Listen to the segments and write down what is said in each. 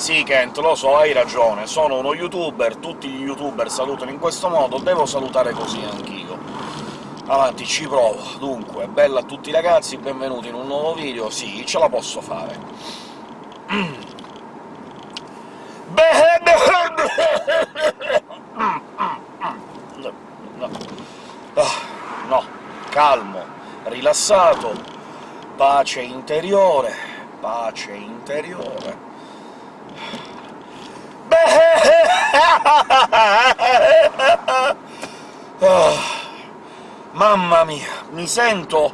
Sì, Kent, lo so, hai ragione, sono uno youtuber, tutti gli youtuber salutano in questo modo, devo salutare così anch'io. Avanti, ci provo. Dunque, bella a tutti ragazzi, benvenuti in un nuovo video. Sì, ce la posso fare. No. Calmo, rilassato, pace interiore, pace interiore. Ah. Mamma mia, mi sento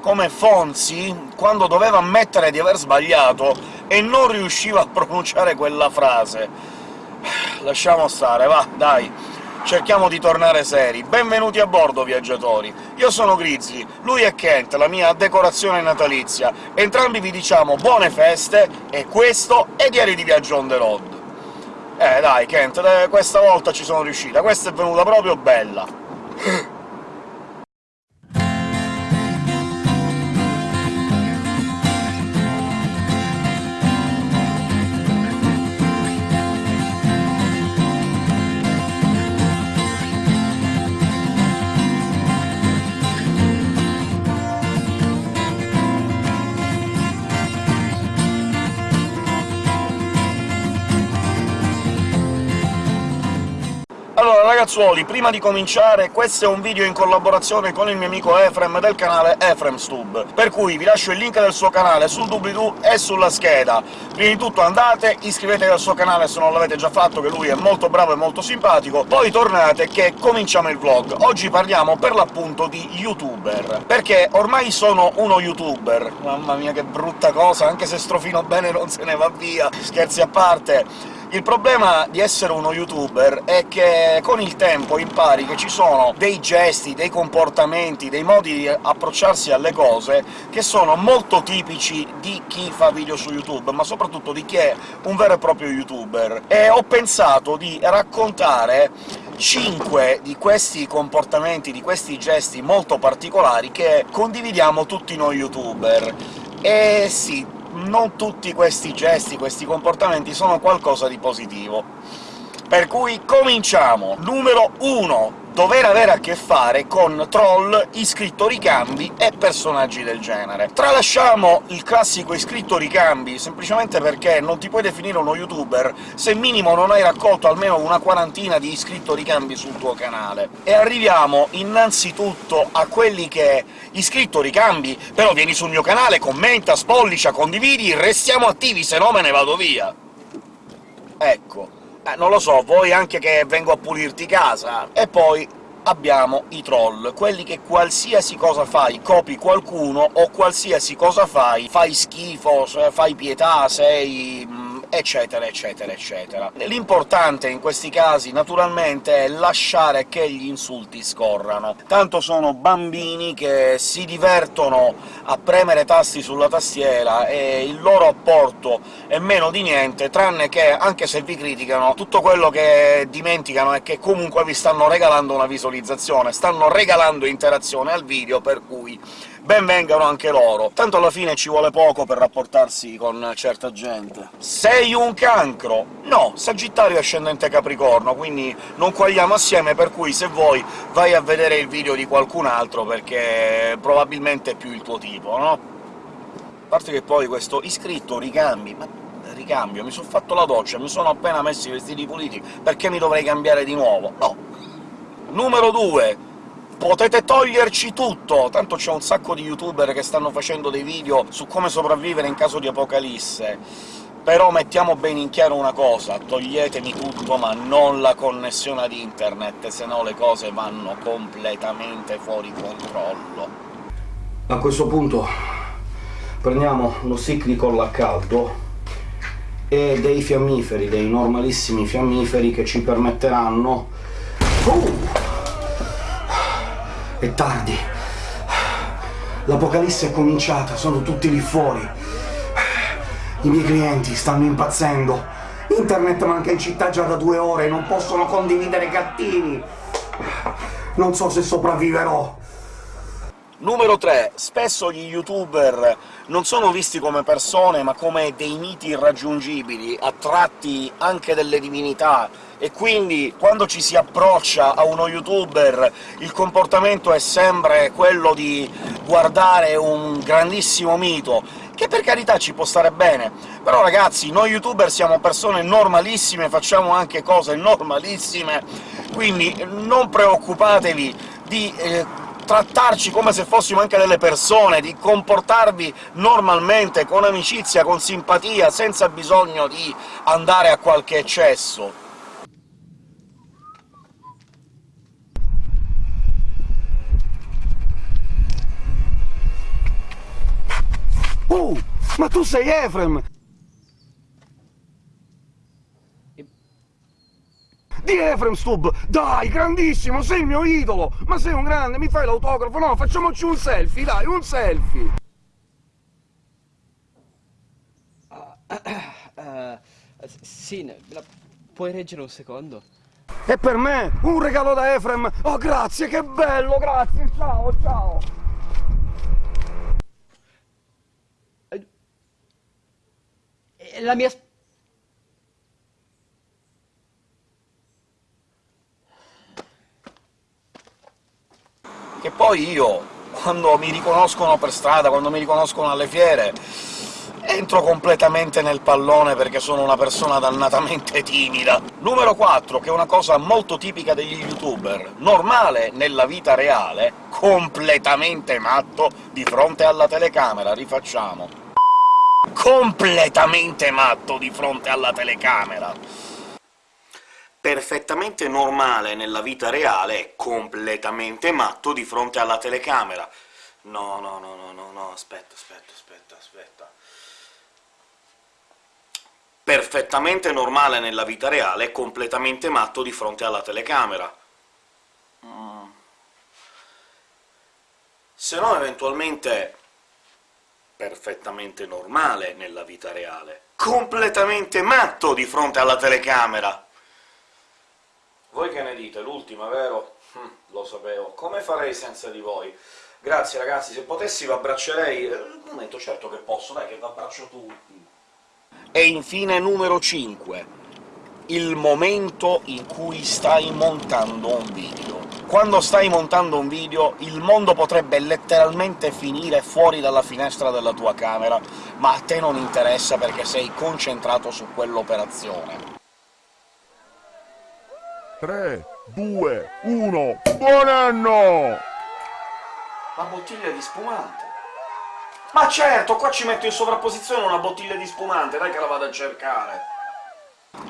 come Fonzi quando doveva ammettere di aver sbagliato e non riusciva a pronunciare quella frase. Lasciamo stare, va, dai, cerchiamo di tornare seri. Benvenuti a bordo, viaggiatori! Io sono Grizzly, lui è Kent, la mia decorazione natalizia. Entrambi vi diciamo buone feste, e questo è Diari di Viaggio on the road. Eh, dai, Kent, questa volta ci sono riuscita, questa è venuta proprio bella! ragazzuoli, prima di cominciare, questo è un video in collaborazione con il mio amico Efrem del canale EfremStub, per cui vi lascio il link del suo canale sul doobly-doo e sulla scheda. Prima di tutto andate, iscrivetevi al suo canale se non l'avete già fatto, che lui è molto bravo e molto simpatico, poi tornate che cominciamo il vlog. Oggi parliamo per l'appunto di youtuber, perché ormai sono uno youtuber. Mamma mia che brutta cosa, anche se strofino bene non se ne va via, scherzi a parte il problema di essere uno youtuber è che con il tempo impari che ci sono dei gesti, dei comportamenti, dei modi di approcciarsi alle cose che sono molto tipici di chi fa video su YouTube, ma soprattutto di chi è un vero e proprio youtuber. E ho pensato di raccontare 5 di questi comportamenti, di questi gesti molto particolari che condividiamo tutti noi youtuber. E sì, non tutti questi gesti, questi comportamenti sono qualcosa di positivo. Per cui cominciamo! Numero 1 dover avere a che fare con troll, iscritto ricambi e personaggi del genere. Tralasciamo il classico iscritto ricambi, semplicemente perché non ti puoi definire uno youtuber se minimo non hai raccolto almeno una quarantina di iscritto ricambi sul tuo canale. E arriviamo innanzitutto a quelli che iscritto ricambi, però vieni sul mio canale, commenta, spollicia, condividi, restiamo attivi, se no me ne vado via! Ecco, eh, non lo so, vuoi anche che vengo a pulirti casa? E poi abbiamo i troll, quelli che qualsiasi cosa fai copi qualcuno, o qualsiasi cosa fai fai schifo, fai pietà, sei mm, eccetera, eccetera, eccetera. L'importante in questi casi, naturalmente, è lasciare che gli insulti scorrano. Tanto sono bambini che si divertono a premere tasti sulla tastiera, e il loro apporto è meno di niente, tranne che, anche se vi criticano, tutto quello che dimenticano è che comunque vi stanno regalando una visualizzazione, stanno regalando interazione al video, per cui ben vengano anche loro. Tanto alla fine ci vuole poco per rapportarsi con certa gente. Sei un cancro? No, Sagittario ascendente Capricorno, quindi non quagliamo assieme, per cui se vuoi vai a vedere il video di qualcun altro, perché probabilmente è più il tuo tipo, no? A parte che poi questo iscritto ricambi, ma ricambio, mi sono fatto la doccia, mi sono appena messo i vestiti puliti, perché mi dovrei cambiare di nuovo? No! Numero 2 potete toglierci tutto! Tanto c'è un sacco di youtuber che stanno facendo dei video su come sopravvivere in caso di apocalisse. Però mettiamo bene in chiaro una cosa, toglietemi tutto, ma non la connessione ad internet, se no le cose vanno completamente fuori controllo. A questo punto prendiamo lo ciclicol a caldo e dei fiammiferi, dei normalissimi fiammiferi che ci permetteranno... Uh! È tardi. L'apocalisse è cominciata, sono tutti lì fuori. I miei clienti stanno impazzendo. Internet manca in città già da due ore, non possono condividere gattini. Non so se sopravviverò. Numero 3. Spesso gli youtuber non sono visti come persone, ma come dei miti irraggiungibili, attratti anche delle divinità, e quindi quando ci si approccia a uno youtuber il comportamento è sempre quello di guardare un grandissimo mito, che per carità ci può stare bene, però ragazzi, noi youtuber siamo persone normalissime, facciamo anche cose normalissime, quindi non preoccupatevi di eh, trattarci come se fossimo anche delle persone, di comportarvi normalmente, con amicizia, con simpatia, senza bisogno di andare a qualche eccesso. Oh, ma tu sei Efrem! Di Efrem Stub! Dai, grandissimo, sei il mio idolo! Ma sei un grande, mi fai l'autografo? No, facciamoci un selfie, dai, un selfie! Uh, uh, sì, la... puoi reggere un secondo? E per me, un regalo da Efrem! Oh, grazie, che bello, grazie, ciao, ciao! La mia che poi io, quando mi riconoscono per strada, quando mi riconoscono alle fiere, entro completamente nel pallone perché sono una persona dannatamente timida. Numero 4, che è una cosa molto tipica degli youtuber, normale nella vita reale, completamente matto di fronte alla telecamera. Rifacciamo. Completamente matto di fronte alla telecamera perfettamente normale nella vita reale è completamente matto di fronte alla telecamera. No, no, no, no, no, no, aspetta, aspetta, aspetta, aspetta... Perfettamente normale nella vita reale è completamente matto di fronte alla telecamera. Mm. Se no, eventualmente perfettamente normale nella vita reale. Completamente matto di fronte alla telecamera! Voi che ne dite? L'ultima, vero? Hm, lo sapevo. Come farei senza di voi? Grazie ragazzi, se potessi v'abbraccerei... Un eh, momento, certo che posso, dai che v'abbraccio tutti! E infine numero 5. Il momento in cui stai montando un video. Quando stai montando un video, il mondo potrebbe letteralmente finire fuori dalla finestra della tua camera, ma a te non interessa perché sei concentrato su quell'operazione. 3, 2, 1, buon anno! La bottiglia di spumante. Ma certo, qua ci metto in sovrapposizione una bottiglia di spumante, dai che la vado a cercare.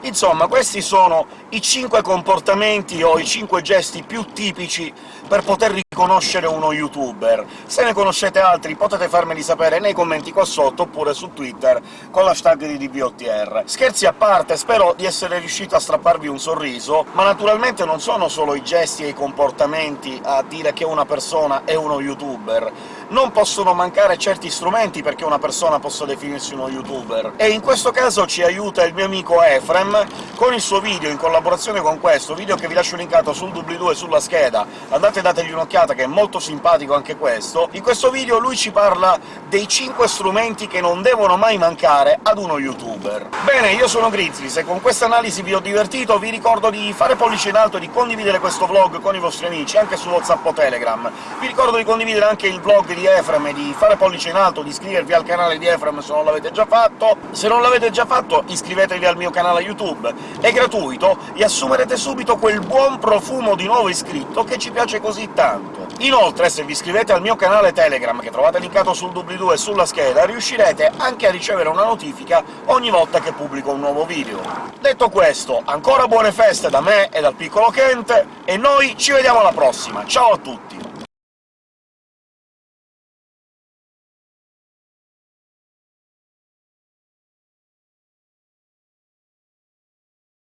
Insomma, questi sono i 5 comportamenti o i 5 gesti più tipici per poter riconoscere uno youtuber. Se ne conoscete altri potete farmeli sapere nei commenti qua sotto, oppure su Twitter con l'hashtag di DBOTR. Scherzi a parte, spero di essere riuscito a strapparvi un sorriso, ma naturalmente non sono solo i gesti e i comportamenti a dire che una persona è uno youtuber, non possono mancare certi strumenti perché una persona possa definirsi uno youtuber, e in questo caso ci aiuta il mio amico Efrem, con il suo video in collaborazione con questo, video che vi lascio linkato sul doobly-doo e sulla scheda, andate e dategli un'occhiata che è molto simpatico anche questo, in questo video lui ci parla dei 5 strumenti che non devono mai mancare ad uno youtuber. Bene, io sono Grizzly, se con questa analisi vi ho divertito vi ricordo di fare pollice in alto e di condividere questo vlog con i vostri amici, anche su WhatsApp o Telegram. Vi ricordo di condividere anche il vlog di Efrem e di fare pollice in alto, di iscrivervi al canale di Efrem se non l'avete già fatto. Se non l'avete già fatto, iscrivetevi al mio canale YouTube, è gratuito e assumerete subito quel buon profumo di nuovo iscritto che ci piace così tanto. Inoltre, se vi iscrivete al mio canale Telegram, che trovate linkato sul doobly-doo e sulla scheda, riuscirete anche a ricevere una notifica ogni volta che pubblico un nuovo video. Detto questo, ancora buone feste da me e dal piccolo Kent, e noi ci vediamo alla prossima! Ciao a tutti!